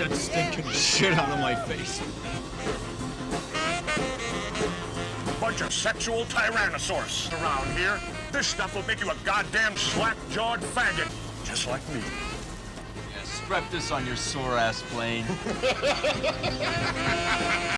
that stinking shit out of my face. Bunch of sexual tyrannosaurs around here. This stuff will make you a goddamn slack-jawed faggot, just like me. Yeah, strap this on your sore ass Blain.